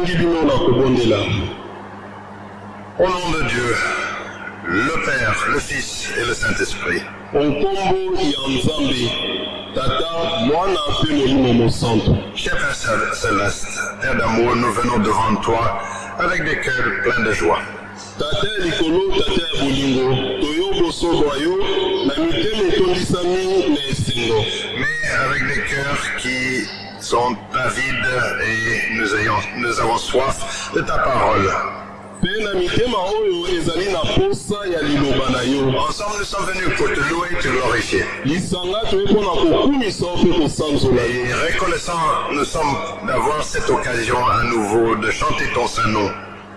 tobengi bino na kobondela Au nom de Dieu, le Père, le Fils et le Saint-Esprit, nkombo ya nzambe tata mwana mpe molimo mosantu cher Père Cél- Céleste, Père d'amour, nous venons devant toi avec des cœurs pleins de joie. tata ya likolo tata ya bolingo. Toyo bosoba yo na mitema etondisami na esengo. Mais avec des cœurs qui sont avides et nous, ayons, nous avons soif de ta parole. Ensemble, nous sommes venus pour te louer et te glorifier. Et reconnaissants, nous sommes d'avoir cette occasion à nouveau de chanter ton saint nom.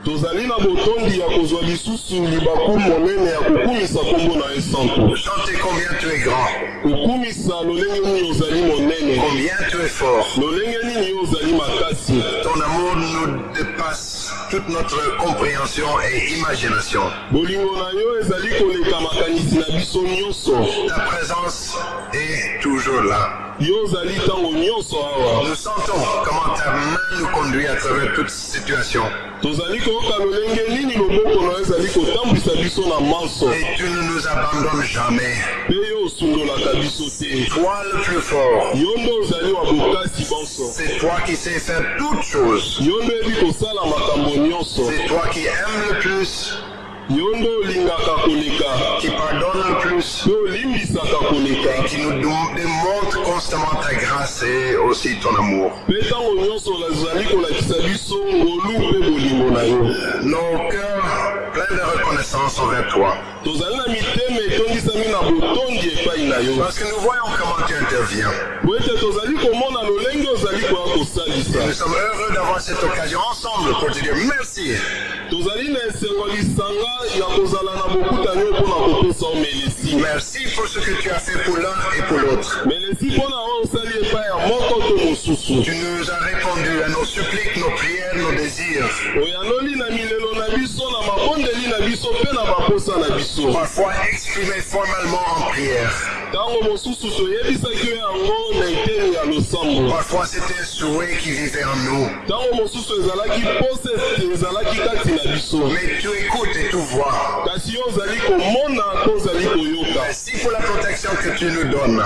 Tozali na botondi ya kozwa lisusu libaku monene ya kokumisa nkombo na ye santu Chanter combien tu es grand, kokumisa lolenge nini ozali monene? Combien tu es fort? lolenge nini ozali makasi? Ton amour nous dépasse toute notre compréhension et imagination. bolingo na yo ezali koleka makanisi na biso nyonso Ta présence est toujours là. Nous sentons comment ta main nous conduit à travers toute situation. Et tu ne nous abandonnes jamais. Toi le plus fort. C'est toi qui sais faire toutes choses. C'est toi qui aimes le plus, yo nde olingaka koleka qui pardonne plus, olimbisaka koleka qui nous dé- démontre constamment ta grâce et aussi ton amour. mpe ntango nyonso ozali kolakisa biso ngolu mpe bolingo na yo. Nos cœurs de reconnaissance envers toi. Parce que nous voyons comment tu interviens. Nous sommes heureux d'avoir cette occasion ensemble pour te dire merci. Merci pour ce que tu as fait pour l'un et pour l'autre. Tu nous as répondu à nos suppliques, nos prières, nos désirs. Parfois exprimés formellement en prière. Parfois c'était un souhait qui vivait en nous. Mais tu écoutes et tu vois. Merci pour la protection que tu nous donnes.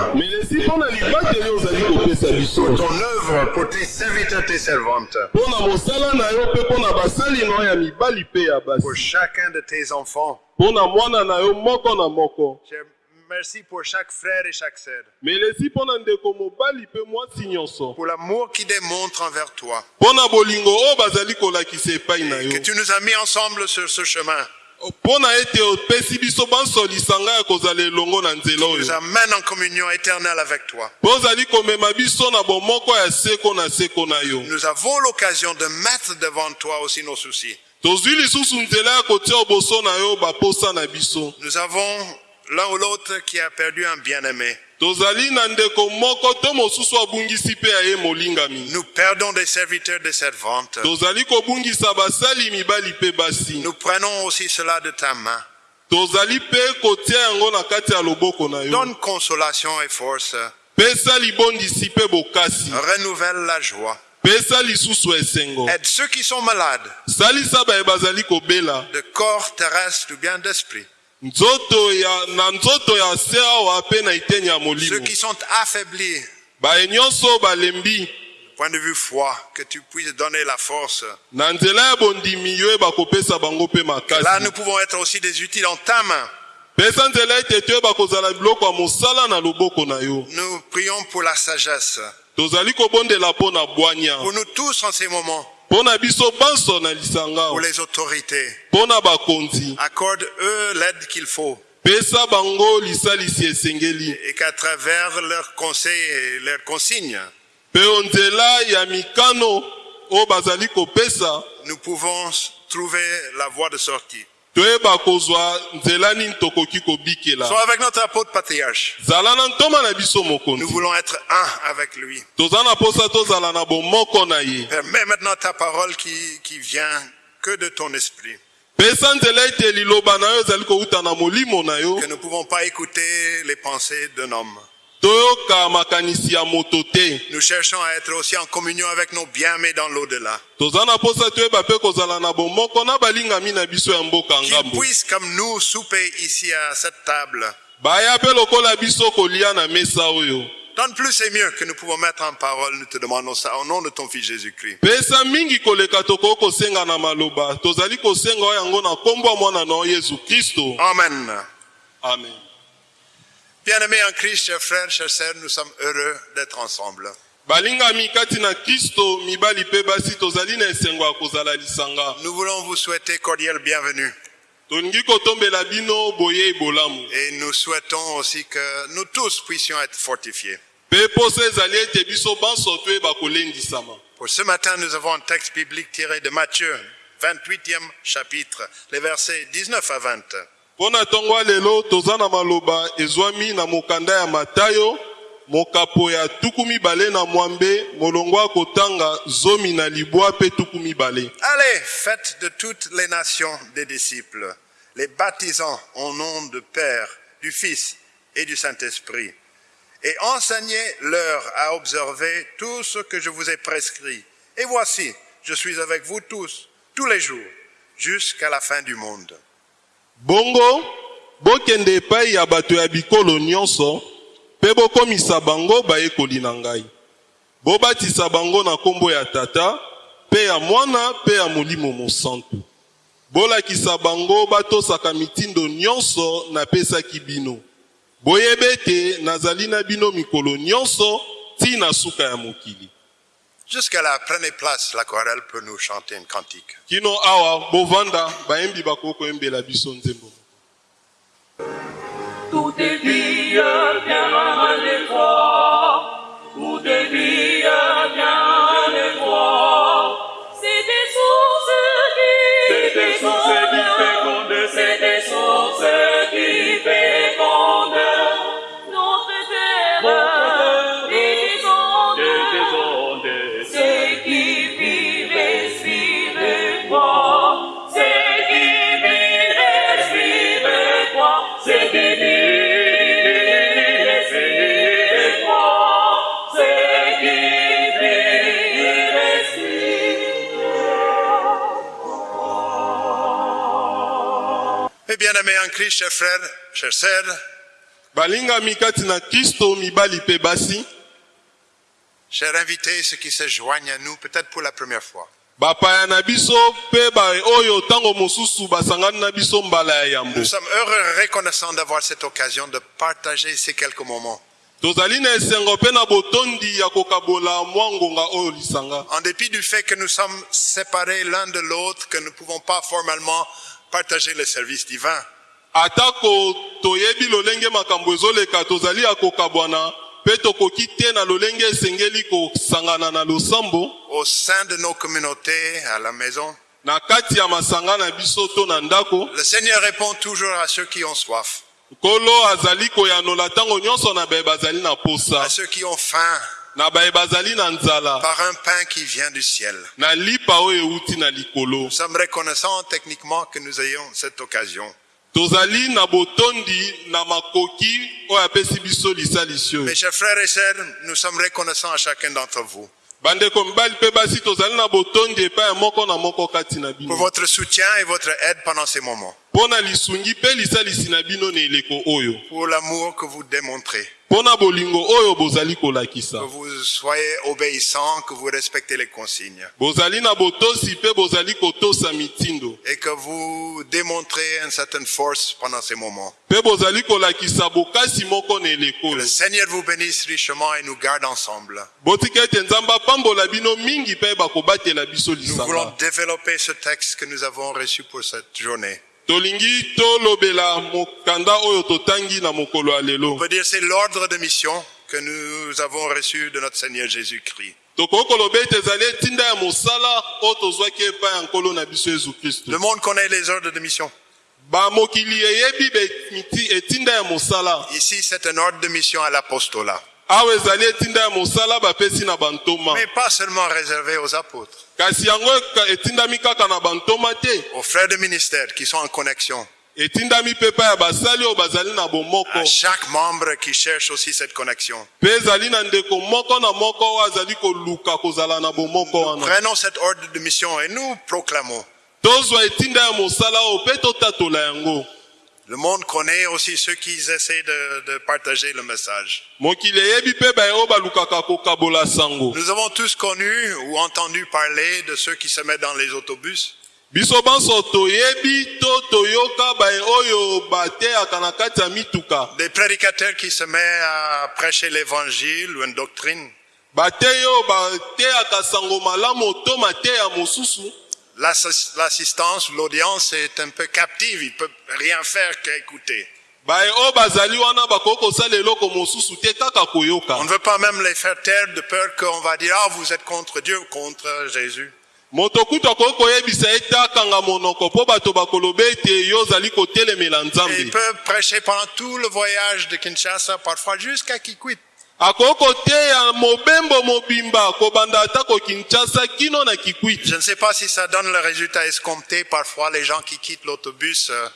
biso Ton œuvre pour tes serviteurs, tes servantes. Pour chacun de tes enfants. Merci pour chaque frère et chaque sœur. Pour l'amour qu'ils démontrent envers toi. yo Que tu nous as mis ensemble sur ce chemin. mpo na ete opesi biso banso lisanga ya kozala elongo na nzela Nous oyo amène en communion éternelle avec toi. mpo ozali komema biso na bomoko ya seko na seko na yo Nous avons l'occasion de mettre devant toi aussi nos soucis. tozwi lisusu nzela ya kotia oboso na yo baposa na biso Nous avons l'un ou l'autre qui a perdu un bien-aimé. Nous perdons des serviteurs, mibali mpe basi Nous prenons aussi cela de ta main. Donne consolation et force. Renouvelle la joie. Aide ceux qui sont malades, de corps terrestre ou bien d'esprit. Ceux qui sont affaiblis, point de vue foi, que tu puisses donner la force. Là, nous pouvons être aussi des utiles en ta main. Nous prions pour la sagesse. Pour nous tous en ces moments. Pour les autorités. bakonzi Accorde-eux l'aide qu'il faut. Et qu'à travers leurs conseils et leurs consignes, nous pouvons trouver la voie de sortie. Sois avec notre apôtre patriarche. Nous voulons être un avec lui. Permets maintenant ta parole qui, qui vient que de ton esprit. Que nous ne pouvons pas écouter les pensées d'un homme. Nous cherchons à être aussi en communion avec nos bien-aimés dans l'au-delà. Qu'ils puissent, comme nous, souper ici à cette table. Donne plus et mieux que nous pouvons mettre en parole. Nous te demandons ça au nom de ton Fils Jésus-Christ. Amen. amen Bien-aimés en Christ, chers frères, chers sœurs, nous sommes heureux d'être ensemble. Nous voulons vous souhaiter cordial bienvenue. Et nous souhaitons aussi que nous tous puissions être fortifiés. Pour ce matin, nous avons un texte biblique tiré de Matthieu, 28e chapitre, les versets 19 à 20. Allez, faites de toutes les nations des disciples, les baptisant au nom du Père, du Fils et du Saint-Esprit, et enseignez-leur à observer tout ce que je vous ai prescrit. Et voici, je suis avec vous tous, tous les jours, jusqu'à la fin du monde. Bongo bokende epai ya bato ya bikolo nyonso mpe bokomisa bango bayekoli na ngai. Bobatisa bango na nkombo ya tata mpe ya mwana mpe ya molimo mosantu. Bolakisa bango batosaka mitindo nyonso napesaki bino. Boyeba ete nazali na bino mikolo nyonso ntina suka ya mokili Jusqu'à là, prenez place, la chorale peut nous chanter une cantique. kino awa bovanda biso nzembo Tout est. Et bien aimés en Christ, chers frères, chers sœurs, balingami kati na kristo mibali mpe basi chers invités, ceux qui se joignent à nous, peut-être pour la première fois. bapaya na biso mpe ba oyo ntango mosusu basangani na biso mbala ya yambo Nous sommes heureux et reconnaissants d'avoir cette occasion de partager ces quelques moments. tozali na esengo mpe na botondi ya kokabola mwa ngonga oyo lisanga En dépit du fait que nous sommes séparés l'un de l'autre, que nous ne pouvons pas formellement partager le service divin, atako toyebi lolenge makambo ezoleka tozali ya kokabwana mpe tokoki te na lolenge esengeli kosangana na losambo. Au sein de nos communautés, à la maison, na kati ya masanga na biso to na ndako le Seigneur répond toujours à ceux qui ont soif, nkolo azali koyanola ntango nyonso na baye bazali na posa. À ceux qui ont faim, par un pain qui vient du ciel. Nous sommes reconnaissants techniquement que nous ayons cette occasion. Mes chers frères et sœurs, nous sommes reconnaissants à chacun d'entre vous. Pour votre soutien et votre aide pendant ces moments, pour l'amour que vous démontrez, que vous soyez obéissants, que vous respectez les consignes. Et que vous démontrez une certaine force pendant ces moments. Que le Seigneur vous bénisse richement et nous garde ensemble. Nous voulons développer ce texte que nous avons reçu pour cette journée. Tolingi tolobela mokanda oyo totangi na mokolo ya lelo On peut dire c'est l'ordre de mission que nous avons reçu de notre Seigneur Jésus-Christ. tokoki koloba ete ezali etinda ya mosala oyo tozwaki epai ya nkolo na biso yesu kristo Le monde connaît les ordres de mission. bamokili eyebi be- miti- etinda ya mosala Ici, c'est un ordre de mission à l'apostolat. Mais pas seulement réservé aux apôtres, aux frères de ministère qui sont en connexion. à chaque membre qui cherche aussi cette connexion. wana Prenons cet ordre de mission et nous proclamons. Le monde connaît aussi ceux qui essaient de, de partager le message. kokabola sango Nous avons tous connu ou entendu parler de ceux qui se mettent dans les autobus mituka des prédicateurs qui se mettent à prêcher l'évangile ou une doctrine. L'assistance, l'audience est un peu captive, il peut rien faire qu'écouter. te kaka koyoka On ne veut pas même les faire taire de peur qu'on va dire, ah, vous êtes contre Dieu, contre Jésus. moto kutu akoki koyebisa ye te akanga monoko mpo bato bakoloba ete yo ozali kotelemela Et il nzambe peut prêcher pendant tout le voyage de Kinshasa, parfois jusqu'à Kikwit. Je ne sais pas si ça donne le résultat escompté. Parfois, les gens qui quittent l'autobus euh,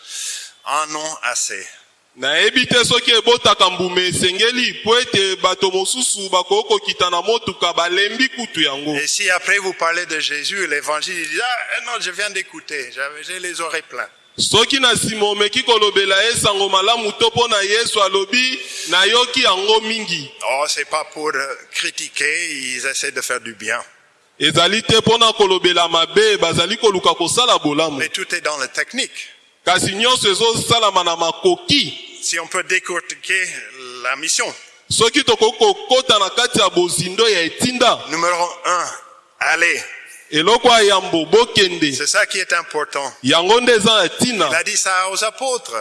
en ont assez. nayebi te soki ebotaka mbuma esengeli mpo ete bato mosusu bakoki kokita na motuka balembi kutu yango Et si après vous parlez de Jésus, l'évangile, disent, ah non, je viens d'écouter, j'ai les oreilles pleines. Soki na nsima omeki kolobela ye sango malamu to mpo na yesu alobi nayoki yango mingi Oh, c'est pas pour euh, critiquer, ils essaient de faire du bien. ezali te mpo na kolobela mabe bazali koluka kosala bolamu Mais tout est dans la technique. kasi nyonso ezosalama na makoki Si on peut décortiquer la mission. soki tokoki kokɔta na kati ya bozindo ya etinda Numéro un, allez. C'est ça qui est important. Il a dit ça aux apôtres.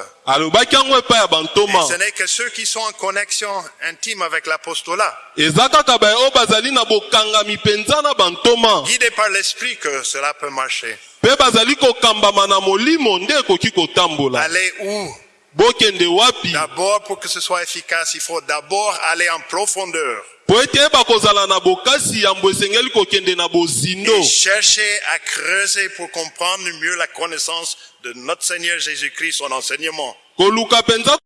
Et ce n'est que ceux qui sont en connexion intime avec l'apostolat, guidés par l'esprit, que cela peut marcher. Allez où? D'abord, pour que ce soit efficace, il faut d'abord aller en profondeur po ete yeba kozala na bokasi yambo esengeli kokende na bozindo et chercher à creuser pour comprendre mieux la connaissance de notre Seigneur Jésus-Christ, son enseignement. koluka mpenza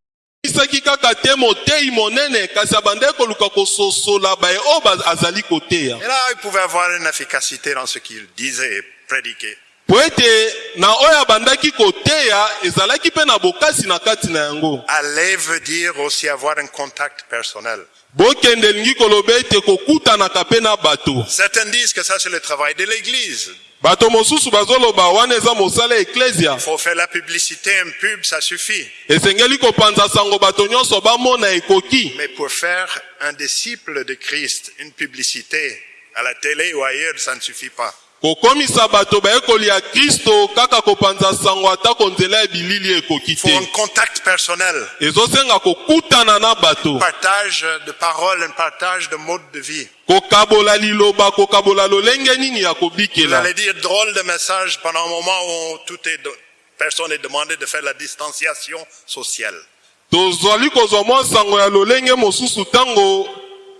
isaki kaka te motei monene kasi abandaki koluka kososola baye oyo ba- azali koteya Et là, il pouvait avoir une efficacité dans ce qu'il disait et prédiquait. po ete na oyo abandaki koteya ezalaki mpe na bokasi na kati na yango Aller veut dire aussi avoir un contact personnel? Bokende elingi koloba ete kokutanaka mpe na bato Certains disent que ça, c'est le travail de l'Église. bato mosusu bazoloba wana eza mosala ya eklesia Il faut faire la publicité, un pub, ça suffit. esengeli kopanza sango bato nyonso bamona ekoki Mais pour faire un disciple de Christ, une publicité à la télé ou ailleurs, ça ne suffit pas. Kokomisa bato bayekoli ya kristo kaka kopanza sango atako nzela ya bilili ekoki Il faut un te contact personnel, ezosenga kokutana na bato un partage de paroles, un partage de modes de vie. kokabola liloba kokabola lolenge nini ya Vous kobikela? allez dire drôle de message pendant un moment où tout est personne est demandé de faire la distanciation sociale. tozwali kozwa mwa sango ya lolenge mosusu ntango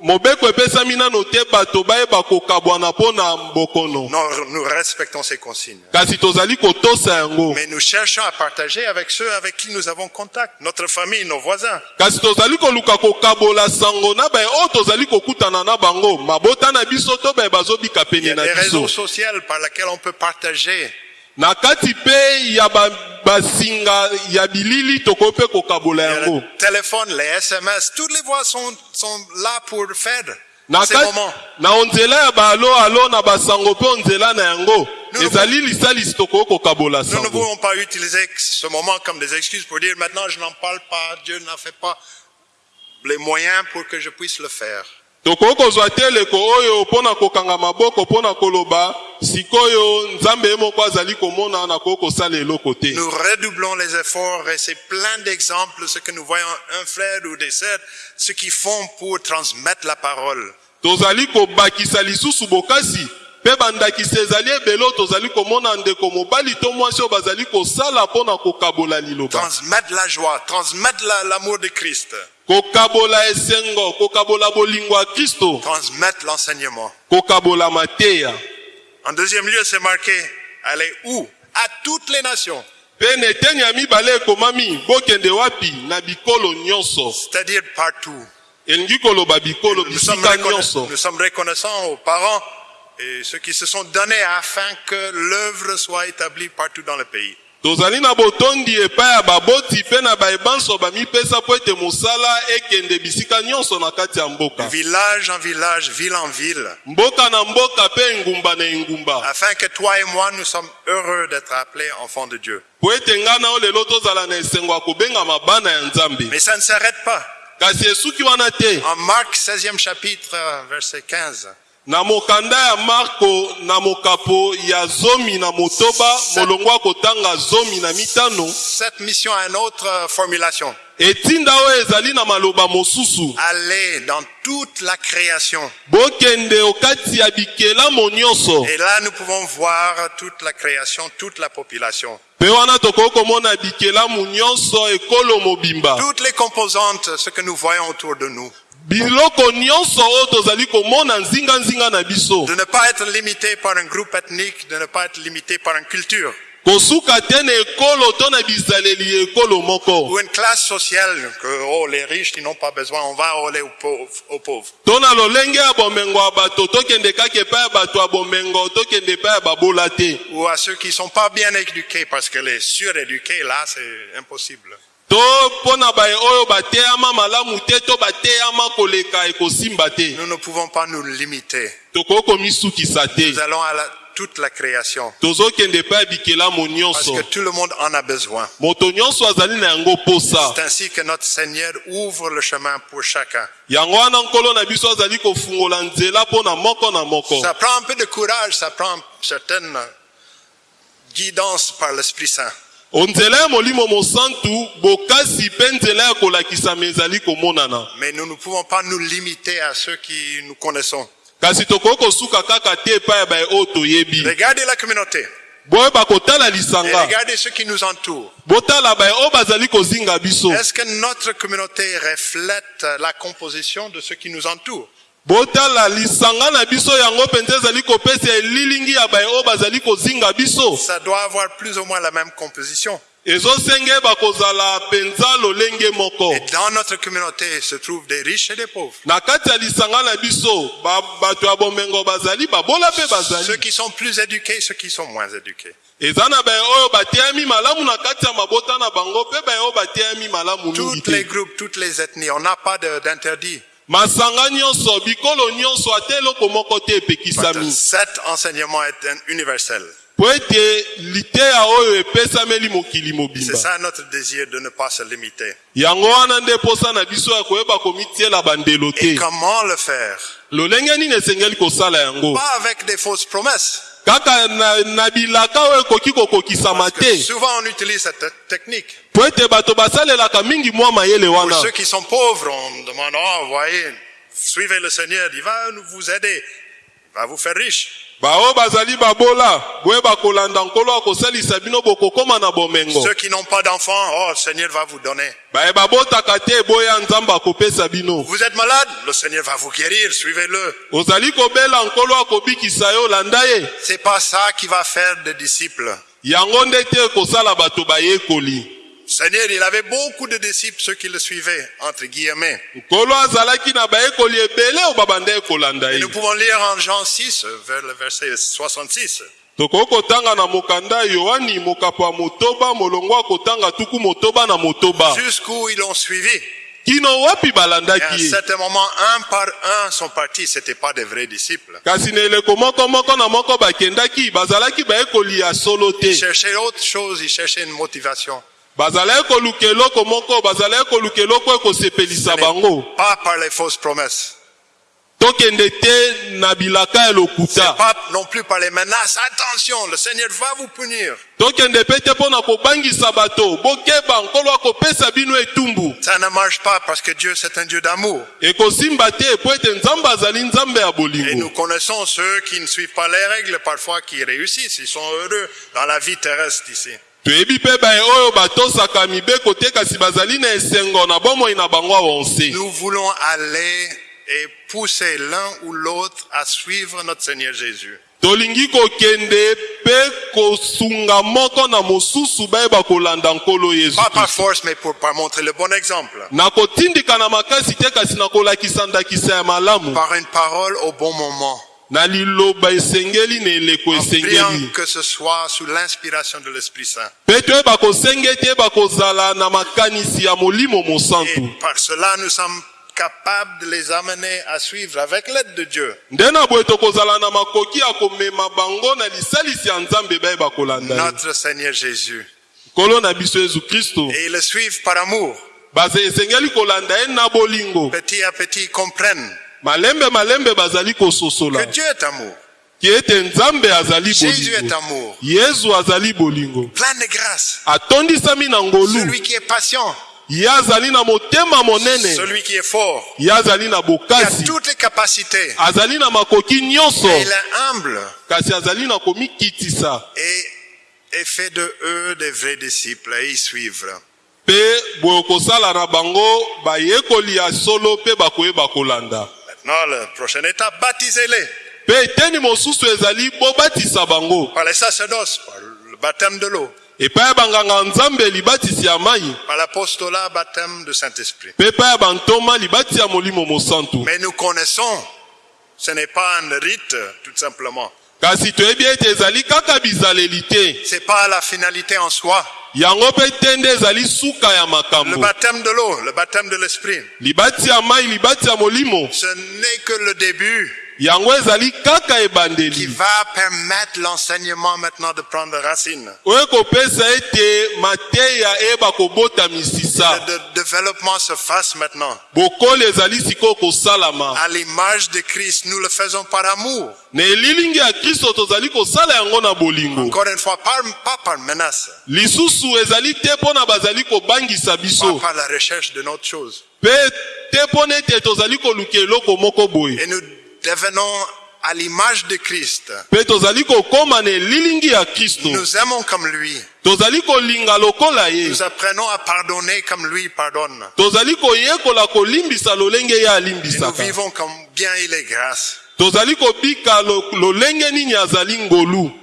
mobeko epesami nano te bato bayeba kokabwana mpo na mbokono Non, nous respectons ces consignes. kasi tozali kotosa yango Mais nous cherchons à partager avec ceux avec qui nous avons contact, notre famille, nos voisins. kasi tozali koluka kokabola sango na baye oyo tozali kokutana na bango mabota na biso to baye bazobika Il y pene a na des réseaux sociaux par lesquels on peut partager. Na kati mpe ya ba- basinga ya bilili tokoki mpe kokabola yango téléphone, les SMS, toutes les voix sont, sont là pour faire na, moments. na onzela ya baalo alo na basango mpe onzela na yango Nous ne ezali lisalisi tokoki kokabola Nous ne pouvons pas utiliser ce moment comme des excuses pour dire maintenant je n'en parle pas, Dieu n'a fait pas les moyens pour que je puisse le faire. Tokoki kozwa te eleko oyo mpo na kokanga maboko mpo na koloba sikoyo nzambe ye moko azali komona nakoki kosala eloko te Nous redoublons les efforts et c'est plein d'exemples, ce que nous voyons un frère ou des sœurs, ce qu'ils font pour transmettre la parole. tozali kobakisa lisusu bokasi mpe bandakisa ezali ebele oyo tozali komona ndeko mobali to mwasi oyo bazali kosala mpo na kokabola liloba Transmettre la joie, transmettre la- l'amour de Christ, kokabola esengo kokabola bolingo ya kristo transmettre l'enseignement. kokabola mateya En deuxième lieu, c'est marqué, allez où? À toutes les nations. mpe na eteni ya mibale ekomami bokende wapi? Na bikolo nyonso c'est-à-dire partout. elingi koloba bikolo bisika nyonso nous sommes reconnaissants aux parents et ceux qui se sont donnés afin que l'œuvre soit établie partout dans le pays. Tozali na botondi epai ya baboti mpe na bayebanso bamipesa mpo ete mosala ekende bisika nyonso na kati ya mboka. Village en village, ville en ville, mboka na mboka mpe engumba na engumba. Afin que toi et moi, nous sommes heureux d'être appelés enfants de Dieu. po ete ngai na yo lelo tozala na esengo ya kobengama bana ya nzambe. Mais ça ne s'arrête pas. kasi esuki wana te. En Marc 16e chapitre, verset 15, na mokanda ya marko na mokapo ya zomi na motoba molongo zomi na mitano cette mission a une autre euh, formulation. etinda oyo ezali na maloba mosusu Aller dans toute la création. bokende okati ya bikelamo nyonso Et là, nous pouvons voir toute la création, toute la population. mpe wana tokoki komona bikelamu nyonso ekolo mobimba Toutes les composantes, ce que nous voyons autour de nous. De ne pas être limité par un groupe ethnique, de ne pas être limité par une culture ou une classe sociale que oh, les riches, ils n'ont pas besoin, on va aller aux pauvres. Aux pauvres. Ou à ceux qui sont pas bien éduqués, parce que les suréduqués, là, c'est impossible. To mpo na baye oyo bateyama malamu te to bateyama koleka ekosimba te Nous ne pouvons pas nous limiter. tokoki komisukisa te Nous allons à la- toute la création. Parce que tout le monde en a besoin. C'est ainsi que notre Seigneur ouvre le chemin pour chacun. Ça prend un peu de courage, ça prend certaine guidance par l'Esprit Saint. Mais nous ne pouvons pas nous limiter à ceux qui nous connaissons. kasi tokoki kosuka kaka te epai ya baye oyo toyebi. Regardez la communauté. Kotala et lisanga. regardez ceux qui nous entourent. botala baye oyo bazali kozinga biso Est-ce que notre communauté reflète la composition de ceux qui nous entourent botala lisanga na biso yango mpenza ezali kopesa elilingi ya baye oyo bazali kozinga biso Ça doit avoir plus ou moins la même composition. ezosengeba kozala mpenza lolenge moko Et dans notre communauté se trouvent des riches et des pauvres. na kati ya lisanga na biso ba- bato ya bomengo bazali babola mpe Ceux qui sont plus éduqués, ceux qui sont moins éduqués. eza na baye oyo bateyami malamu na kati ya mabota na bango mpe baye oyo bateyami malamu mingi Tous les groupes, toutes les ethnies, on n'a pas d'interdit. Masanga nyonso bikolo nyonso ate eloko moko te epekisami Cet enseignement est un- universel. C'est ça notre désir de ne pas se limiter. Et comment le faire? Pas avec des fausses promesses. Parce que souvent on utilise cette te- technique. Pour ceux qui sont pauvres, on demande, oh, voyez, suivez le Seigneur, il va nous vous aider. Va vous faire riche. baoyo bazali babola boyeba kolanda nkolo akosalisa bino bokokoma na bomengo Ceux qui n'ont pas d'enfants, oh, le Seigneur va vous donner. baye babotaka te eboya nzambe akopesa bino Vous êtes malade, le Seigneur va vous guérir, suivez-le. ozali kobela nkolo akobikisa yo landa ye C'est pas ça qui va faire des disciples. Seigneur, il avait beaucoup de disciples, ceux qui le suivaient, entre guillemets. Et nous pouvons lire en Jean 6, vers le verset 66. tokoki kotanga na mokanda ya yohani mokapo ya motoba molongo akotanga tuku motoba na motoba Jusqu'où ils l'ont suivi. kino wapi Et à un balandaki ye certain moment, un par un sont partis. C'était pas des vrais disciples. kasi na eleko moko moko na moko bakendaki bazalaki bayekoli ya solo te Ils cherchaient autre chose, ils cherchaient une motivation. Bazalaki koluka eloko moko bazalaki koluka eloko ekosepelisa bango Pas par les fausses promesses. tokende te na bilaka ya C'est lokuta pas non plus par les menaces. Attention, le Seigneur va vous punir. tokende pe te mpo na kobangisa bato bokeba nkolo akopesa bino etumbu Ça ne marche pas parce que Dieu, c'est un Dieu d'amour. ekosimba te po ete nzambe azali nzambe ya Et nous connaissons ceux qui ne suivent pas les règles, parfois qui réussissent. Ils sont heureux dans la vie terrestre ici. Toyebi mpe baye oyo batosaka mibeko te kasi bazali na esengo na bomoi na bango awonse Nous voulons aller et pousser l'un ou l'autre à suivre notre Seigneur Jésus. tolingi kokende mpe kosunga moko na mosusu bayeba kolanda nkolo yesu Pas par kristo force, mais pour, par montrer le bon exemple. na makasi te kasi na kolakisa ndakisa ya malamu Par une parole au bon moment. Na liloba esengeli na eleko En priant esengeli. que ce soit sous l'inspiration de l'Esprit Saint. na makanisi ya molimo Et mosantu par cela, nous sommes capables de les amener à suivre avec l'aide de Dieu. Nde na boye tokozala na makoki ya komema bango na lisalisi ya nzambe bayeba kolanda ye. Notre Seigneur Jésus. nkolo na biso yesu kristo. Et ils le suivent par amour. baza esengeli kolanda ye na bolingo. Petit à petit, comprennent malembe malembe bazali que kososola Dieu est amour. ete nzambe azali Jésus est amour. yesu azali bolingo Plein de grâce. atondisami na ngolu Celui qui est patient. ye azali na motema monene Celui qui est fort. ye azali na Il a bokasi toutes les capacités. azali na makoki nyonso il est humble. kasi azali na komikitisa Et, et fait de eux des vrais disciples. Et ils suivent. mpe boye kosala na bango bayekoli ya solo mpe bakoyeba kolanda Maintenant, la prochaine étape, baptisez-les. Mpe eteni mosusu ezali bobatisa bango. Par les sacerdoces, par le baptême de l'eau, epai ya banganga nzambe libatisi ya mai par l'apostolat, baptême de Saint-Esprit. mpe epai ya bantoma libati ya molimo mosantu. Mais nous connaissons, ce n'est pas un rite, tout simplement. Kasi toyebi ete ezali kaka bizaleli te C'est pas la finalité en soi. yango mpe te nde ezali suka ya Le makambo baptême de l'eau, le baptême de l'esprit, libati ya mai libati ya molimo. Ce n'est que le début qui va permettre l'enseignement maintenant de prendre racine. misisa Le développement se fasse maintenant. À l'image de Christ, nous le faisons par amour. Encore une fois, par- pas par menace, pas par la recherche de notre chose. Et nous devenons à l'image de Christ. Nous aimons comme lui. Nous apprenons à pardonner comme lui pardonne. Et nous vivons comme bien il est grâce.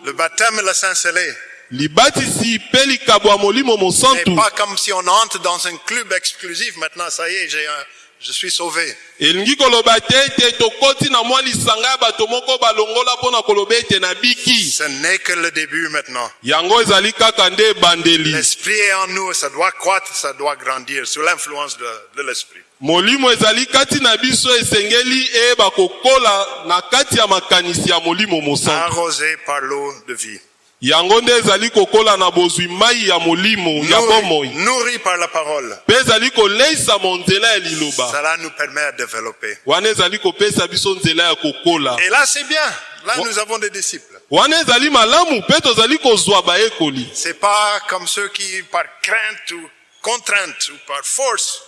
Le baptême et le Saint-Scellé libatisi mpe molimo mosantu pas comme si on entre dans un club exclusif. Maintenant, ça y est, j'ai un- je suis sauvé. elingi koloba te ete tokoti na mwa lisanga ya bato moko balongola mpo na koloba ete nabiki Ce n'est que le début maintenant. yango ezali kaka nde ebandeli L'esprit est en nous, ça doit croître, ça doit grandir sous l'influence de, de l'esprit. molimo ezali kati na biso esengeli eyeba kokola na kati ya makanisi ya molimo mosantu Arrosé par l'eau de vie. Yango nde ezali kokola na bozwi mai ya molimo ya bomoi Nourri, par la parole. mpe ezali koleisama nzela ya liloba Cela nous permet de développer. wana ezali kopesa biso nzela ya kokola Et là, c'est bien. Là, nous avons des disciples. wana ezali malamu mpe tozali kozwa bayekoli C'est pas comme ceux qui, par crainte ou contrainte ou par force,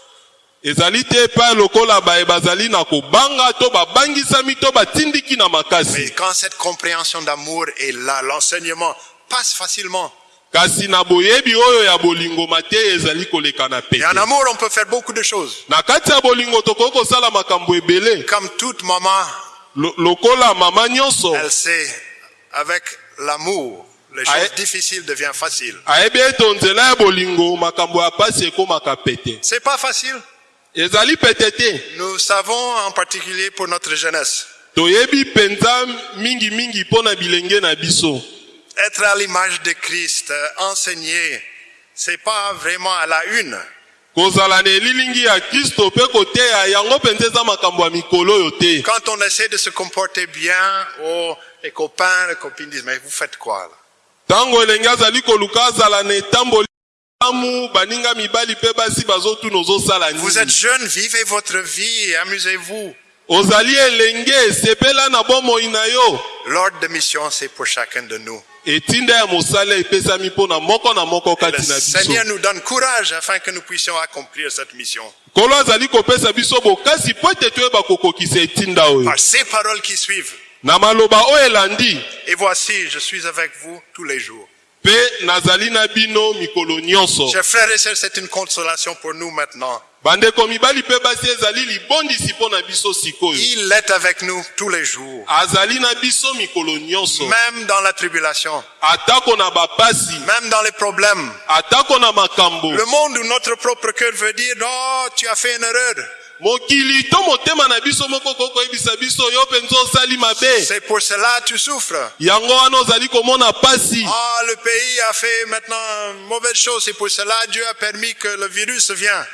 ezali te epai lokola baye bazali na kobanga to babangisami to batindiki na mais makasi quand cette compréhension d'amour est là, l'enseignement passe facilement. kasi na boyebi oyo ya bolingo mateya ezali koleka na Et pete en amour, on peut faire beaucoup de choses. na kati ya bolingo tokoki kosala makambo ebele Comme toute maman, Lo- lokola mama nyonso elle sait, avec l'amour, les choses difficiles deviennent faciles. ayebi ete nzela ya bolingo makambo ya pasi ekomaka pete C'est pas facile. Nous savons en particulier pour notre jeunesse, être à l'image de Christ, enseigner, c'est pas vraiment à la une. Quand on essaie de se comporter bien, oh, les copains, les copines disent, mais vous faites quoi là? Vous êtes jeune, vivez votre vie, amusez-vous. L'ordre de mission, c'est pour chacun de nous. moko Le Seigneur nous donne courage afin que nous puissions accomplir cette mission. oyo Par ces paroles qui suivent. Et voici, je suis avec vous tous les jours. Chers frères et sœurs, c'est une consolation pour nous maintenant. Il est avec nous tous les jours, même dans la tribulation, même dans les problèmes. Le monde où notre propre cœur veut dire, oh, tu as fait une erreur. C'est pour cela que tu souffres. Ah, le pays a fait maintenant une mauvaise chose. C'est pour cela que Dieu a permis que le virus vienne.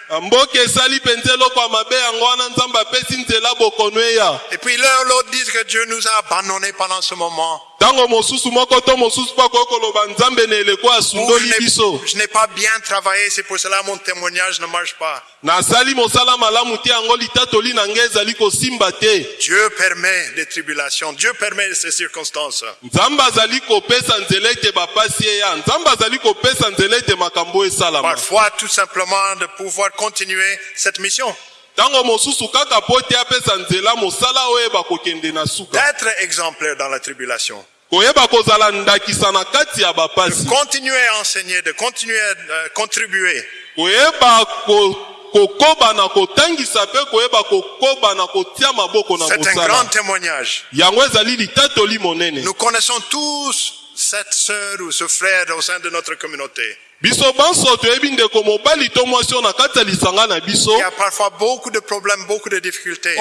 Et puis l'un l'autre disent que Dieu nous a abandonnés pendant ce moment. Ntango mosusu moko to mosusu mpo akoki koloba nzambe na eleko asundoli je n'ai- biso je n'ai pas bien travaillé, c'est pour cela que mon témoignage ne marche pas. nasali mosala malamu te yango litatoli na ngai ezali kosimba te Dieu permet des tribulations. Dieu permet ces circonstances. nzambe azali kopesa nzela ete bapasi eya nzambe azali kopesa nzela ete makambo esalama Parfois, tout simplement, de pouvoir continuer cette mission. D'être exemplaire dans la tribulation. bapasi Continuer à enseigner, de continuer à euh, contribuer. C'est un grand témoignage. Nous connaissons tous cette sœur ou ce frère au sein de notre communauté. Il y a parfois beaucoup de problèmes, beaucoup de difficultés.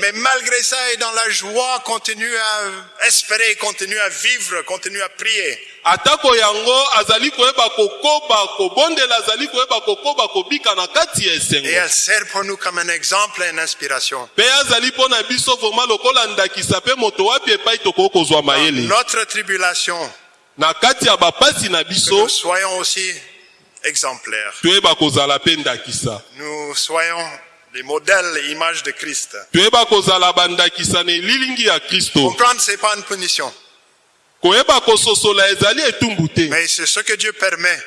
Mais malgré ça, et dans la joie, continue à espérer, continue à vivre, continue à prier. Atako yango azali koyeba kokoba kobondela azali koyeba kokoba kobika na kati ya Et elle sert pour nous comme un exemple et une inspiration. mpe azali mpo na biso vraimen lokola ndakisa mpe moto wapi epai tokoki kozwa mayele Notre tribulation, na kati ya bapasi na que biso nous soyons aussi exemplaires. toyeba kozala mpe ndakisa Nous soyons des modèles et images de Christ. Comprendre, c'est pas une punition, mais c'est ce que Dieu permet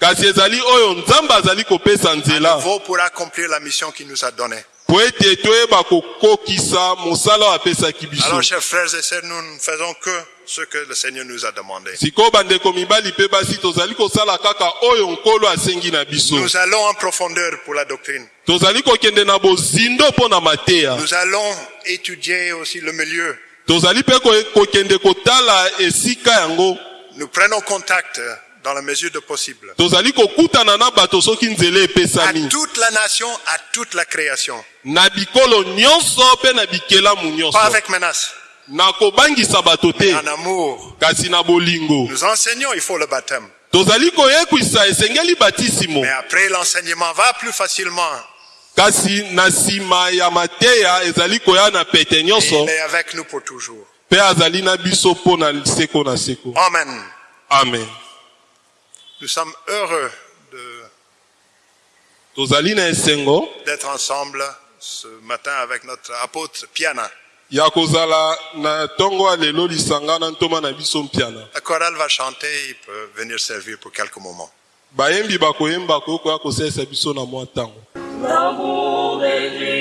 kasi ezali oyo nzambe azali kopesa nzela vaut pour accomplir la mission qu'il nous a donnée. po ete toyeba kokokisa mosala oyo apesaki biso Alors, chers frères et sœurs, nous ne faisons que ce que le Seigneur nous a demandé. sikoyo bandeko mibali mpe basi tozali kosala kaka oyo nkolo asengi na biso Nous allons en profondeur pour la doctrine. tozali kokende na bozindo mpo na mateya Nous allons étudier aussi le milieu. Tozali mpe ko- kokende kotala esika yango Nous prenons contact dans la mesure de possible. tozali kokutana na bato soki nzela À toute la nation, à toute la création. na bikolo nyonso mpe na bikelamu nyonso Pas avec menace, na kobangisa bato te en amour. kasi na bolingo Nous enseignons, il faut le baptême. tozali koyekwisa esengeli batisimo Mais après, l'enseignement va plus facilement. Kasi na nsima ya mateya ezali koya na pete nyonso est avec nous pour toujours. mpe azali na biso mpo na seko na seko Amen. amen Nous sommes heureux de- tozali na esengo d'être ensemble ce matin avec notre apôtre Piana. ya kozala na ntongo ya lelo lisanga na ntoma na biso mpiana La chorale va chanter, il peut venir servir pour quelques moments. bayembi bakoyemba koyokoya kosalisa biso na mwa ntango L'amour d'Église,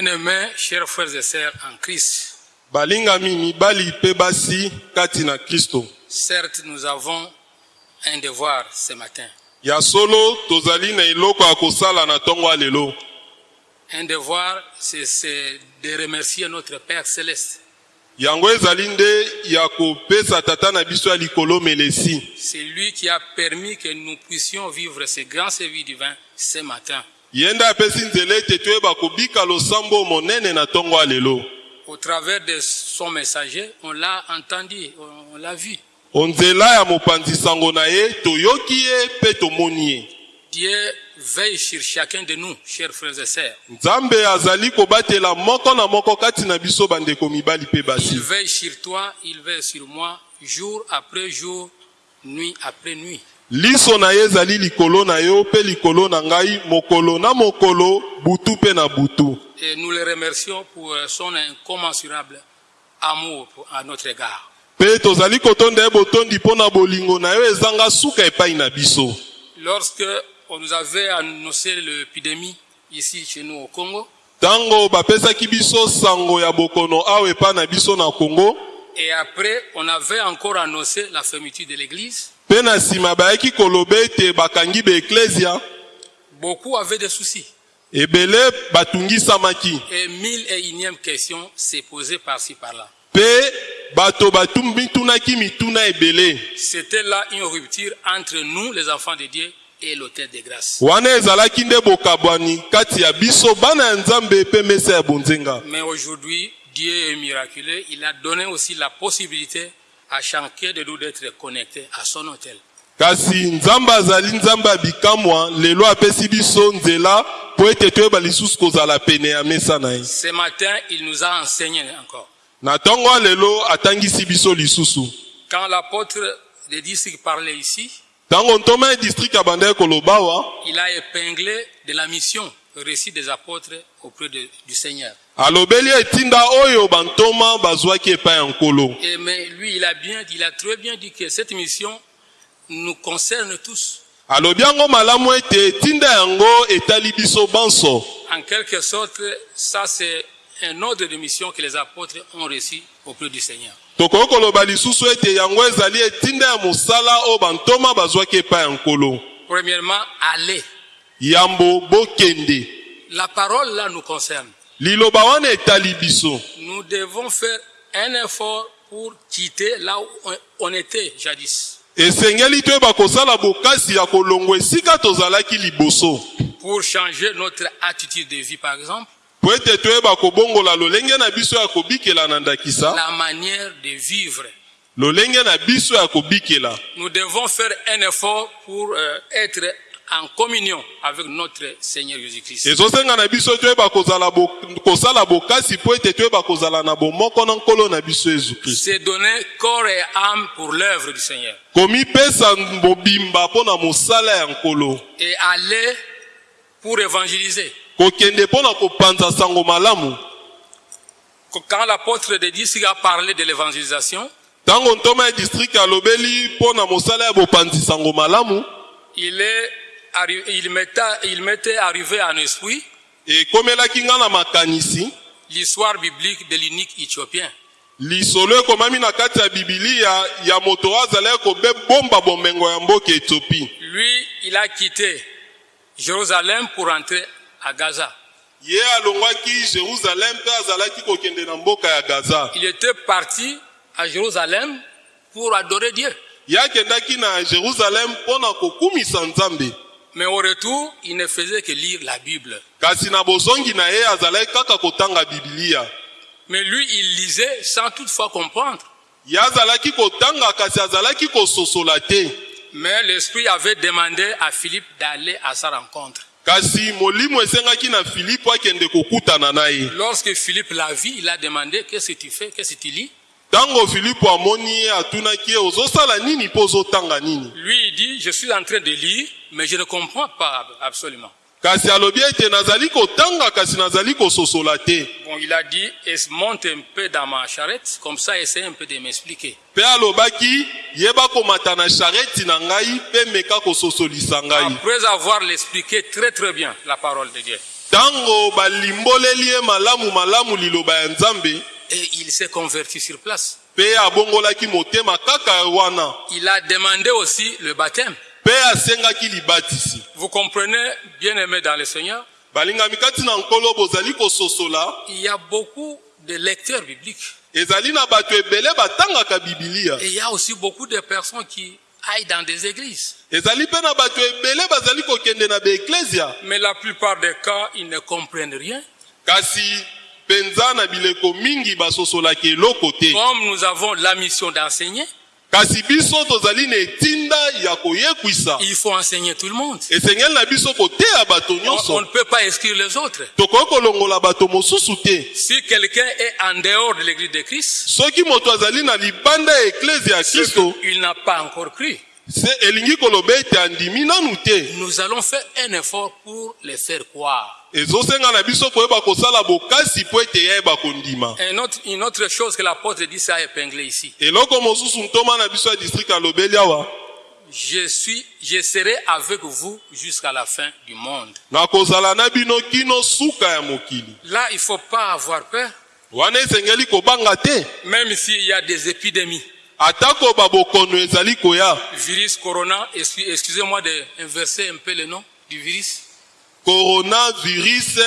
Bien-aimés, chers frères et sœurs en Christ, balingami mibali mpe basi kati na kristo certes nous avons un devoir ce matin. ya solo tozali na eloko ya kosala na ntongo ya lelo Un devoir, c'est de remercier notre Père céleste yango ezali nde ya kopesa tata na biso ya likolo melesi C'est lui qui a permis que nous puissions vivre ce grand service divin ce matin. Ye nde apesi nzela ete toyeba kobika losambo monene na ntongo ya lelo Au travers de son messager, on l'a entendu, on on l'a vu. onzela ya mopanzi sango na ye toyoki ye mpe tomoni ye Dieu veille sur chacun de nous, chers frères et sœurs. nzambe azali kobatela moko na moko kati na biso bandeko mibali mpe Il basi veille sur toi, il veille sur moi, jour après jour, nuit après nuit. Liso na ye ezali likolo na yo mpe likolo na ngai mokolo na mokolo butu mpe na butu Et nous le remercions pour euh, son incommensurable amour à notre égard. mpe tozali kotonda ye botondi mpo na bolingo na yo ezanga suka epai na biso Lorsque on nous avait annoncé l'épidémie ici chez nous au Congo, ntango bapesaki biso sango ya bokono awa epai na biso na kongo et après on avait encore annoncé la fermeture de l'église, mpe na nsima bayaki koloba ete bakangi baeklezia beaucoup avaient des soucis. ebele batungisamaki Et mille et unième question s'est posée par-ci par-là. mpe bato batum- mitunaki mituna ebele C'était là une rupture entre nous, les enfants de Dieu, et l'autel de grâce. wana ezalaki nde bokabwani kati ya biso bana ya nzambe mpe mesa ya bonzenga Mais aujourd'hui, Dieu est miraculeux. Il a donné aussi la possibilité à chacun de nous d'être connecté à son hôtel. kasi nzambe azali nzambe ya bikamwa lelo apesi biso nzela mpo ete toyeba lisusu kozala pene ya mesa na ye Ce matin, il nous a enseigné encore. na ntongo lelo atangisi biso lisusu Quand l'apôtre des districts parlait ici, ntango ntoma ya district abandaki koloba awa il a épinglé de la mission, récit des apôtres auprès de- du Seigneur. Alobeli etinda oyo bantoma bazwaki epai ya nkolo mais lui, il a bien dit, il a très bien dit que cette mission nous concerne tous. alobi yango malamu ete etinda yango etali biso banso En quelque sorte, ça c'est un ordre de mission que les apôtres ont reçu auprès du Seigneur. tokoki koloba lisusu ete yango ezali etinda ya mosala oyo bantoma bazwaki epai ya nkolo Premièrement, aller. yambo bokende La parole là nous concerne. Nous devons faire un effort pour quitter là où on- était jadis. Pour changer notre attitude de vie, par exemple, la manière de vivre. Nous devons faire un effort pour euh, être en communion avec notre Seigneur Jésus-Christ. C'est donner corps et âme pour l'œuvre du Seigneur. Et aller pour évangéliser. Quand l'apôtre de district a parlé de l'évangélisation, il, est il, m'était, arrivé en esprit ekomelaki nga na makanisi l'histoire biblique de l'unique éthiopien. lisolo ekomami na kati ya bibilia ya moto oyo azalaki kobomba bomengo ya mboka etiopi Lui, il a quitté Jérusalem pour entrer à Gaza. ye alongwaki jérusalem mpe azalaki kokende na mboka ya gaza Il était parti à Jérusalem pour adorer Dieu. ye akendaki na jérusalem mpo na kokumisa nzambe Mais au retour, il ne faisait que lire la Bible. kasi na bozongi na ye azalaki kaka kotanga bibilia Mais lui, il lisait sans toutefois comprendre. ye azalaki kotanga kasi azalaki kososola te Mais l'Esprit avait demandé à Philippe d'aller à sa rencontre. kasi molimo esengaki na filipo akende kokutana na ye Lorsque Philippe l'a vu, il a demandé Qu'est-ce que tu fais? Qu'est-ce que tu lis? Ntango filipo amoni atunaki ozosala nini mpo ozotanga nini? Lui, il dit Je suis en train de lire, mais je ne comprends pas absolument. kasi alobi ete nazali kotanga kasi nazali kososola te. Bon, il a dit Es- Monte un peu dans ma charrette, comme ça, essaie un peu de m'expliquer. mpe alobaki yeba komata na shareti na ngai mpe meka kososolisa ngai. Après avoir l'expliqué très très bien, la parole de Dieu, ntango balimboleli ye malamu malamu liloba ya nzambe et il s'est converti sur place. Il a demandé aussi le baptême. Vous comprenez, bien aimé dans le Seigneur, il y a beaucoup de lecteurs bibliques. Et il y a aussi beaucoup de personnes qui aillent dans des églises. Mais la plupart des cas, ils ne comprennent rien. Kasi mpenza na bileko mingi basosolaka eloko te Comme nous avons la mission d'enseigner, kasi biso tozali na etinda ya koyekwisa il faut enseigner tout le monde. esengeli na biso koteya bato On, on nyonso ne peut pas exclure les autres. tokoki kolongola bato mosusu te Si quelqu'un est en dehors de l'église de Christ, soki moto azali na libanda ya eklezia ya kristo qu'il n'a pas encore cru. Nous allons faire un effort pour les faire croire. ezosenga na biso koyeba kosala bokasi mpo ete yayeba kondima Un autre- une autre chose que l'apôtre dit, ça a épinglé ici. Je suis, je serai avec vous jusqu'à la fin du monde. Là, il faut pas avoir peur, même s'il y a des épidémies. Atako babokono ezali koya Virus corona, excu- excusez-moi d'inverser un peu le nom du virus. coronavirus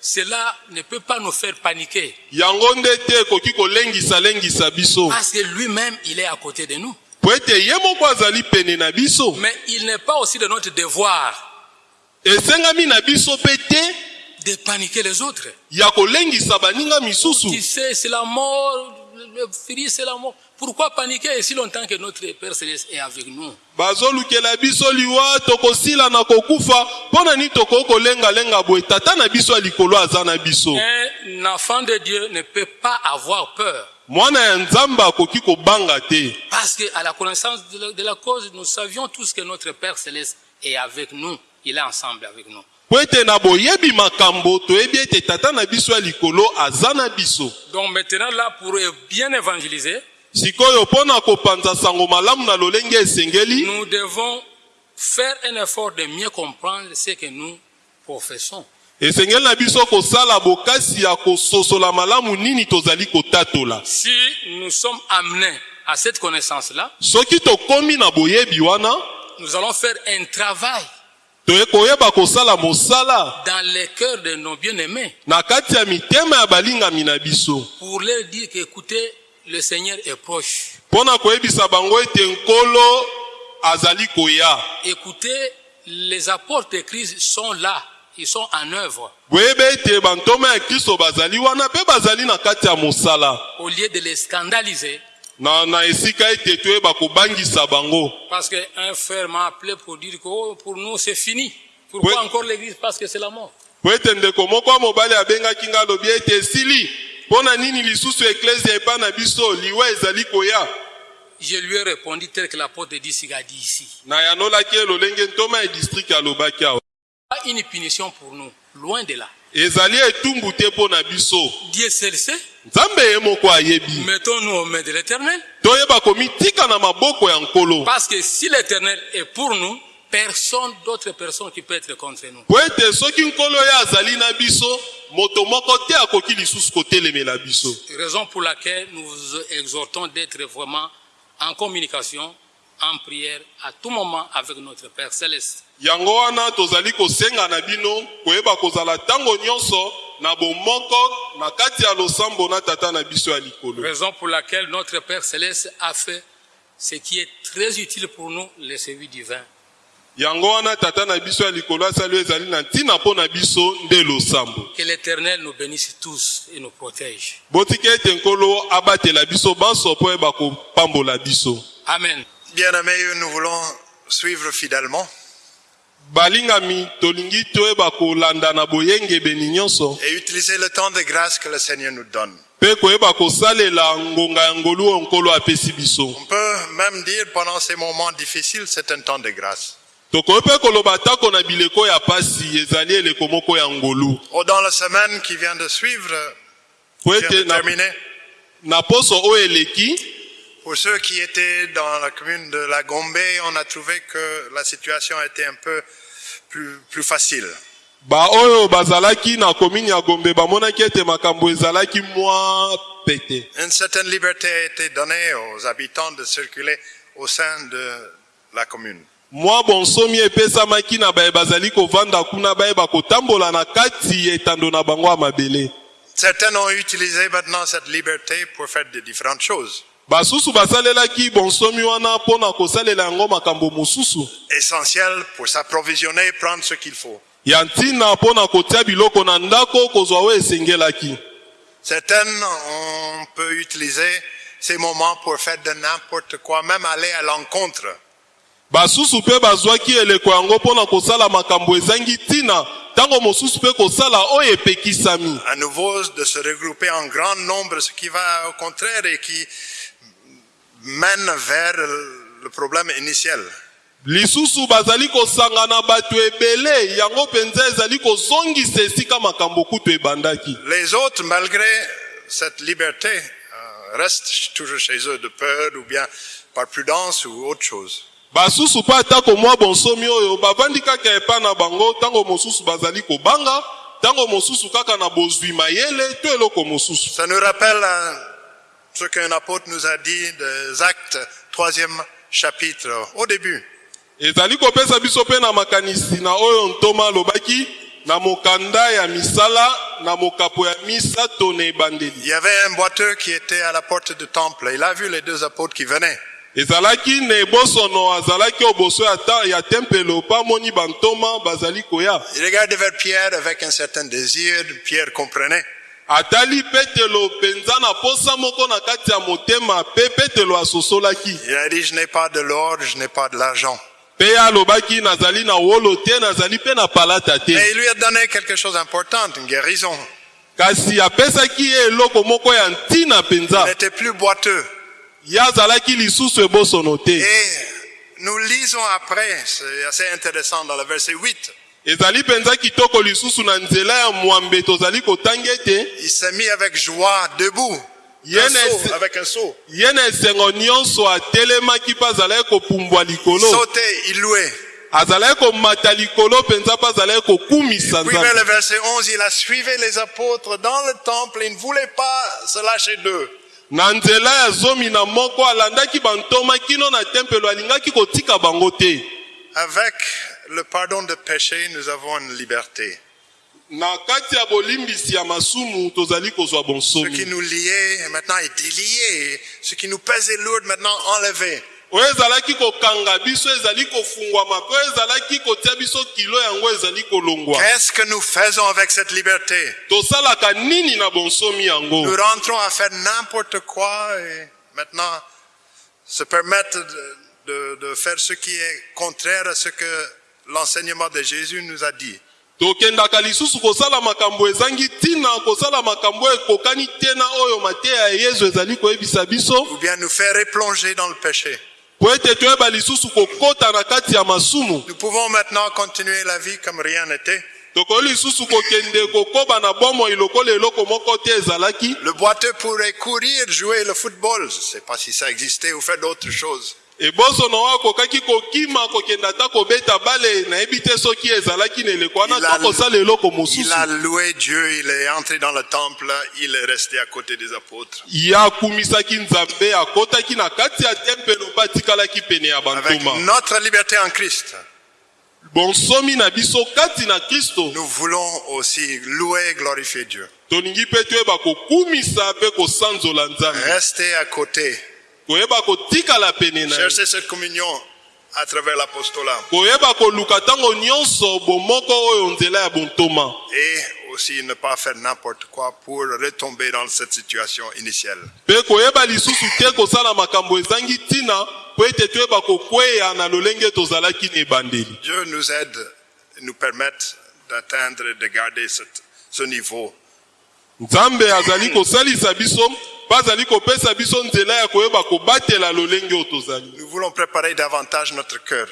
Cela ne peut pas nous faire paniquer yango nde te ekoki kolengisa-lengisa biso parce que lui-même, il est à côté de nous. po ete ye moko azali pene na biso Mais il n'est pas aussi de notre devoir esengami na biso mpe te de paniquer les autres. ya kolengisa baninga misusu Tu sais, c'est la mort, le virus, c'est la mort. Pourquoi paniquer si longtemps que notre Père Céleste est avec nous? Bazolukela biso liwa tokosila na kokufa mpo na nini tokoki kolengalenga boye? Tata na biso ya likolo aza na biso Un enfant de Dieu ne peut pas avoir peur. mwana ya nzambe akoki kobanga te Parce qu'à la connaissance de la, de la cause, nous savions tous que notre Père Céleste est avec nous. Il est ensemble avec nous. po ete na boyebi makambo toyebi ete tata na biso ya likolo aza na biso Donc maintenant, là, pour bien évangéliser, sikoyo mpo na kopanza sango malamu na lolenge esengeli. Nous devons faire un effort de mieux comprendre ce que nous professons. esengeli na biso kosala bokasi ya kososola malamu nini tozali kotatola. Si nous sommes amenés à cette connaissance-là, soki tokomi na boyebi wana nous allons faire un travail toye koyeba kosala mosala. dans les cœurs de nos bien-aimés. Na kati ya mitema ya balingami na biso. Pour leur dire qu'écoutez, le Seigneur est proche. mpo na koyebisa bango ete nkolo azali koya Écoutez, les apôtres de Christ sont là, ils sont en œuvre. boyebi ete bantoma ya kristo bazali wana mpe bazali na kati ya mosala Au lieu de les scandaliser, na, na esika ete toyeba kobangisa bango parce qu'un frère m'a appelé pour dire que oh, pour nous c'est fini. Pourquoi encore l'église? Parce que c'est la mort. po ete ndeko moko ya mobali abengaki nga alobi ete esili mpo na nini lisusu eklezia epai na biso? Liwa ezali koya. Je lui ai répondu tel que l'apôtre de Disiga a dit ici. na yanolaki ye lolenge ntoma ya district alobaki awa. Pas une punition pour nous, loin de là. ezali etumbu te mpo na biso. Dieu seul sait, nzambe ye moko ayebi. Mettons-nous aux mains de l'éternel. toyeba komitika na maboko ya nkolo. Parce que si l'éternel est pour nous, personne d'autre personne qui peut être contre nous. po ete soki nkolo ye azali na biso moto moko te akoki lisusu kotelemela biso Raison pour laquelle nous vous exhortons d'être vraiment en communication, en prière, à tout moment avec notre Père Céleste. yango wana tozali kosenga na bino koyeba kozala ntango nyonso na bomoko na kati ya losambo na tata na biso ya likolo Raison pour laquelle notre Père Céleste a fait ce qui est très utile pour nous, le service divin. Yango wana tata na biso ya likolo asali oyo ezali na ntina mpo na biso nde losambo Que l'Éternel nous bénisse tous et nous protège. botika ete nkolo abatela biso banso mpo yeba kopambola biso Amen. Bien-aimés, nous voulons suivre fidèlement balingami tolingi toyeba kolanda na boyengebeni nyonso et utiliser le temps de grâce que le Seigneur nous donne. mpe koyeba kosalela ngonga ya ngolu oyo nkolo apesi biso On peut même dire pendant ces moments difficiles, c'est un temps de grâce. Tokoki mpe koloba atako na bileko ya pasi ezali eleko moko ya ngolu Oh, dans la semaine qui vient de suivre, po qui vient ete de na, terminer, na poso oyo eleki pour ceux qui étaient dans la commune de la Gombe, on a trouvé que la situation était un peu plus, plus facile. bazalaki na komini ya gombe bamonaki ete makambo ezalaki mwa pete Une certaine liberté a été donnée aux habitants de circuler au sein de la commune. Mwa bonsomi epesamaki na baye bazali kovanda kuna bayeba kotambola na kati ya etando na bango ya mabele Certains ont utilisé maintenant cette liberté pour faire de différentes choses. basusu basalelaki bonsomi wana mpo na kosalela yango makambo mosusu Essentiel pour s'approvisionner, prendre ce qu'il faut. ya ntina mpo na kotia biloko na ndako kozwa oyo esengelaki Certaines, on peut utiliser ces moments pour faire de n'importe quoi, même aller à l'encontre. Basusu mpe bazwaki eleko yango mpo na kosala makambo ezangi ntina ntango mosusu mpe kosala oyo epekisami À nouveau, de se regrouper en grand nombre, ce qui va au contraire et qui mène vers le problème initial. lisusu bazali kosangana bato ebele yango mpenza ezali kozongisa esika makambo kutu ebandaki Les autres, malgré cette liberté, euh, restent toujours chez eux de peur ou bien par prudence ou autre chose. Basusu mpe atako mwa bonsomi oyo bavandi kaka epa na bango ntango mosusu bazali kobanga ntango mosusu kaka na bozwi mayele to eloko mosusu Ça nous rappelle euh, ce qu'un apôtre nous a dit des Actes, troisième chapitre, au début. ezali kopesa biso mpe na makanisi na oyo ntoma alobaki na mokanda ya misala na mokapo ya misato na ebandeli Il y avait un boiteux qui était à la porte du temple. Il a vu les deux apôtres qui venaient. Ezalaki na ebosono azalaki oboso ya, ta, ya tempelo mpo amoni bantoma bazali koya Il regardait vers Pierre avec un certain désir. Pierre comprenait. atali petelo mpenza na posa moko na kati ya motema mpe petelo asosolaki Il a dit, je n'ai pas de l'or, je n'ai pas de l'argent. mpe ye alobaki nazali na wolo te nazali mpe na palata te Mais il lui a donné quelque chose d'important, une guérison. kasi apesaki ye eloko moko ya ntina Il mpenza n'était plus boiteux. Ye azalaki lisusu ebosono te Et nous lisons après, c'est assez intéressant dans le verset 8. ezali mpenza kitoko lisusu na nzela ya mwambe tozali kotanga ete Il s'est mis avec joie debout. Ye na esengo nyonso atelemaki mpe azalaki kopumbwa likolo Sautait, il louait. azalaki komata likolo mpenza mpe azalaki kokumisa Puis vers le nzambe verset 11, il a suivi les apôtres dans le temple. Il ne voulait pas se lâcher d'eux. Na nzela ya zomi na moko alandaki bantoma kino na tempelo alingaki kotika bango te Avec le pardon de péché, nous avons une liberté. na kati ya bolimbisi ya masumu tozali kozwa Ce qui bonsomi nous liait maintenant est délié. Ce qui nous pesait lourd maintenant enlevé. Oyo ezalaki kokanga biso ezali kofungwama mpe oyo ezalaki kotia biso kilo yango ezali kolongwa Qu'est-ce que nous faisons avec cette liberté? Tosalaka nini na bonsomi yango? Nous rentrons à faire n'importe quoi et maintenant se permettre de, de- de faire ce qui est contraire à ce que l'enseignement de Jésus nous a dit. tokendaka lisusu kosala makambo ezangi ntina kosala makambo oyo ekokani te na oyo mateya ya yesu ezali koyebisa biso Ou bien nous faire replonger dans le péché. Nous pouvons maintenant continuer la vie comme rien n'était. Le boiteux pourrait courir, jouer le football. Je ne sais pas si ça existait ou faire d'autres choses. Ebosono oyo akokaki kokima kokende ata kobeta bale nayebi te soki ezalaki na eleko wana Il a- to kosala eloko mosusu a loué Dieu, il est entré dans le temple, il est resté à côté des apôtres. ye akumisaki nzambe akɔtaki na kati ya tempelo mpe atikalaki pene ya Avec bantoma notre liberté en Christ, bonsomi na biso kati na kristo nous voulons aussi louer et glorifier Dieu. tolingi mpe toyeba kokumisa mpe kosanzola nzambe Rester à côté. Chercher cette communion à travers l'apostolat. Et aussi ne pas faire n'importe quoi pour retomber dans cette situation initiale. Dieu nous aide, nous permette d'atteindre et de garder cette- ce niveau. Nous voulons préparer davantage notre cœur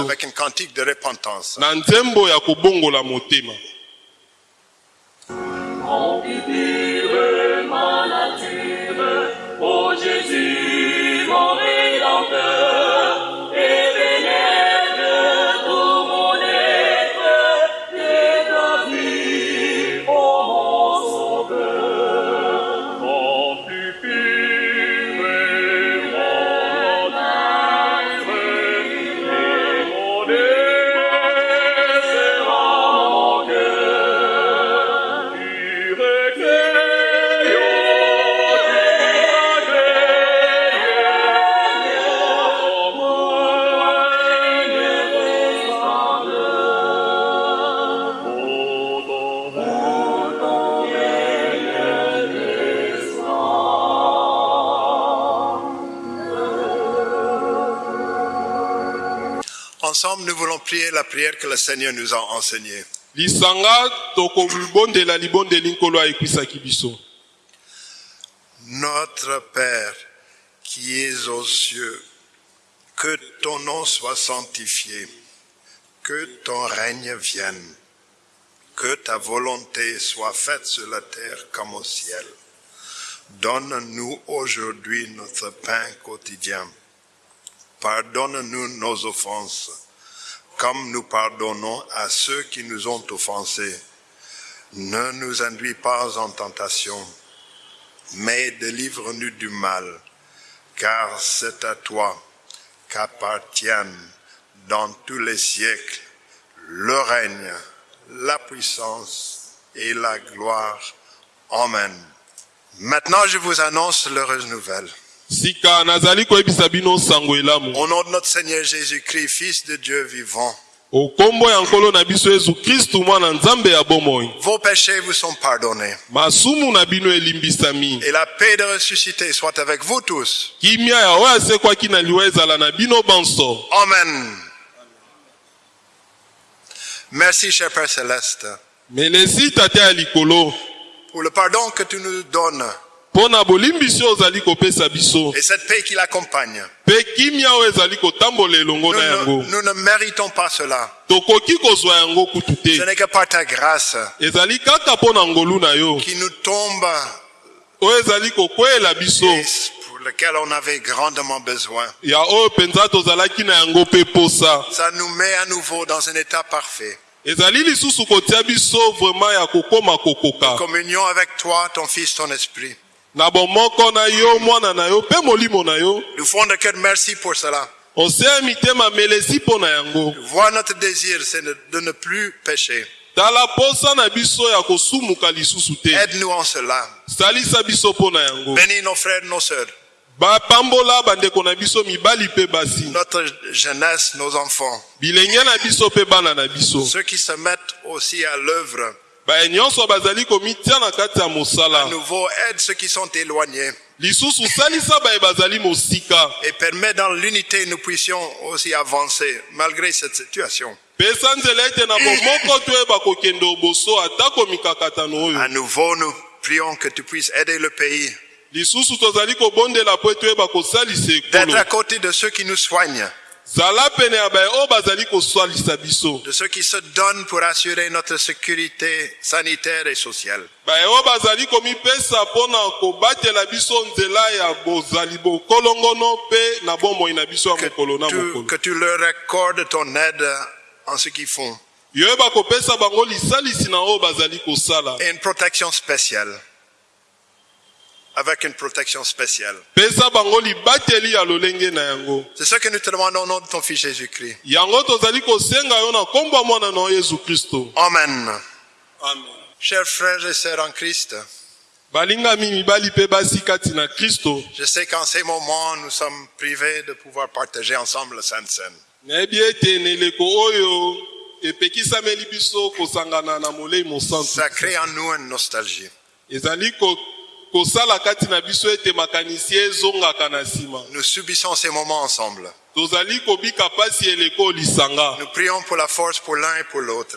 avec une cantique de repentance. Ensemble, nous voulons prier la prière que le Seigneur nous a enseignée. Notre Père qui es aux cieux, que ton nom soit sanctifié, que ton règne vienne, que ta volonté soit faite sur la terre comme au ciel. Donne-nous aujourd'hui notre pain quotidien. Pardonne-nous nos offenses, comme nous pardonnons à ceux qui nous ont offensés. Ne nous induis pas en tentation, mais délivre-nous du mal, car c'est à toi qu'appartiennent dans tous les siècles le règne, la puissance et la gloire. Amen. Maintenant, je vous annonce l'heureuse nouvelle. Au nom de notre Seigneur Jésus-Christ, Fils de Dieu vivant, vos péchés vous sont pardonnés. Et la paix de ressuscité soit avec vous tous. Amen. Merci, cher Père Céleste, pour le pardon que tu nous donnes ozali kopesa biso et cette paix qui l'accompagne. mpe kimia oyo ezali kotambola elongo Nous na ne, yango nous ne méritons pas cela. tokoki kozwa yango kutu Ce n'est que par ta grâce ezali kaka mpo na ngolu na yo qui nous tombe oyo ezali kokweyela biso lequel on avait grandement besoin. Ça nous met à nouveau dans un état parfait. Communion avec toi, ton Fils, ton Esprit. Na bomoko na yo mwana na yo mpe molimo na yo Nous font de cœur merci pour cela. oseya mitema melesi mpo na yango Voir notre désir, c'est de, ne plus pécher. tala posa na biso ya kosumuka lisusu te Aide-nous en cela. salisa biso mpo na yango Bénis nos frères nos sœurs, bapambola bandeko na biso mibali mpe basi notre jeunesse, nos enfants, bilenge na biso mpe bana na biso ceux qui se mettent aussi à l'œuvre. À nouveau, aide ceux qui sont éloignés. Et permet dans l'unité nous puissions aussi avancer malgré cette situation. À nouveau, nous prions que tu puisses aider le pays, d'être à côté de ceux qui nous soignent, de ceux qui se donnent pour assurer notre sécurité sanitaire et sociale. Que tu, que tu leur accordes ton aide en ce qu'ils font et une protection spéciale. Avec une protection spéciale. C'est ce que nous te demandons au nom de ton Fils Jésus-Christ. Amen. amen Chers frères et sœurs en Christ, je sais qu'en ces moments, nous sommes privés de pouvoir partager ensemble la Sainte Seine. Ça crée en nous une nostalgie. Nous subissons ces moments ensemble. Nous prions pour la force pour l'un et pour l'autre.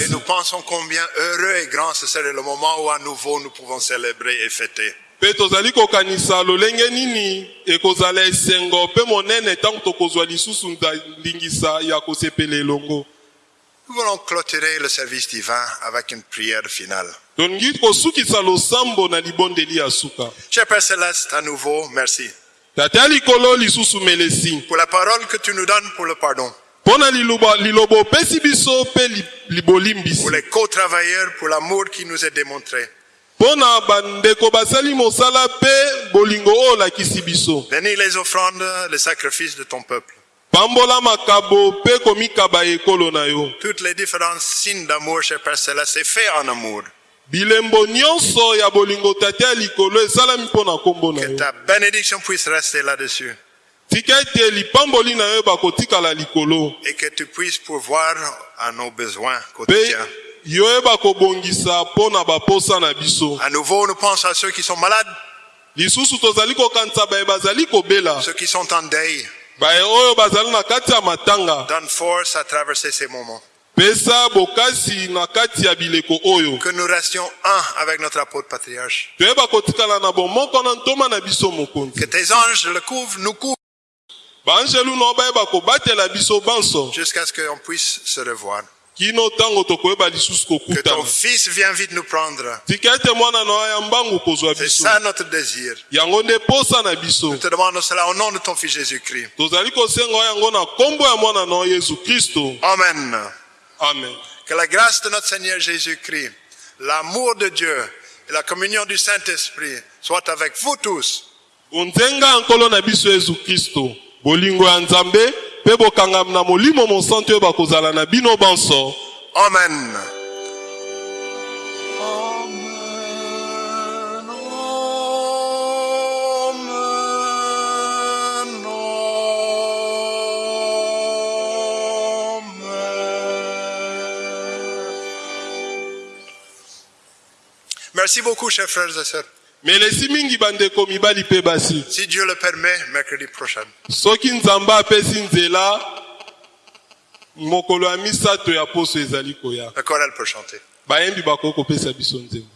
Et nous pensons combien heureux et grand ce serait le moment où à nouveau nous pouvons célébrer et fêter. mpe tozali kokanisa lolenge nini? Ekozala esengo mpe monene ntango tokozwa lisusu nda- ndingisa ya kosepela elongo Nous voulons clôturer le service divin avec une prière finale. Cher Père Céleste, à nouveau, merci pour la parole que tu nous donnes pour le pardon, pour les co-travailleurs, pour l'amour qui nous est démontré. Bénis les offrandes, les sacrifices de ton peuple. Pambola makabo mpe komikaba ekolo na yo Toutes les différents signes d'amour, cher Père Céleste, c'est fait en amour. bilembo nyonso ya bolingo tata ya likolo esalami mpo na nkombo na Que yo ta bénédiction puisse rester là-dessus tika ete lipamboli na yo bakotikala likolo et que tu puisses pourvoir à nos besoins quotidiens. yo oyeba kobongisa mpo na baposa na biso À nouveau, nous pensons à ceux qui sont malades. lisusu tozali kokanisa baye bazali kobela ceux qui sont en deuil. Donne force à traverser ces moments. Que nous restions un avec notre apôtre patriarche. Que tes anges le couvrent, nous couvrent, jusqu'à ce qu'on puisse se revoir. Kino ntango tokoyeba lisusu Que ton kokutana fils vienne vite nous prendre. tika ete mwana na yo ya mbangu kozwa C'est biso ça notre désir. yango nde posa na biso Nous te demandons cela au nom de ton fils Jésus-Christ. tozali kosenga yo yango na nkombo ya mwana na yo yesu kristo Amen. amen Que la grâce de notre Seigneur Jésus-Christ, l'amour de Dieu et la communion du Saint-Esprit soient avec vous tous. bonzenga ya nkolo na biso yesu kristo bolingo ya nzambe mpe bokangami na molimo mosantu oyo bakozala na bino banso Amen. Merci beaucoup, chers frères et sœurs. Melesi mingi bandeko mibali mpe basi. Si Dieu le permet, mercredi prochain, soki nzambe apesi nzela mokolo ya misato ya poso ezali koya. Le chorale peut chanter. bayembi bakoki kopesa biso nzembo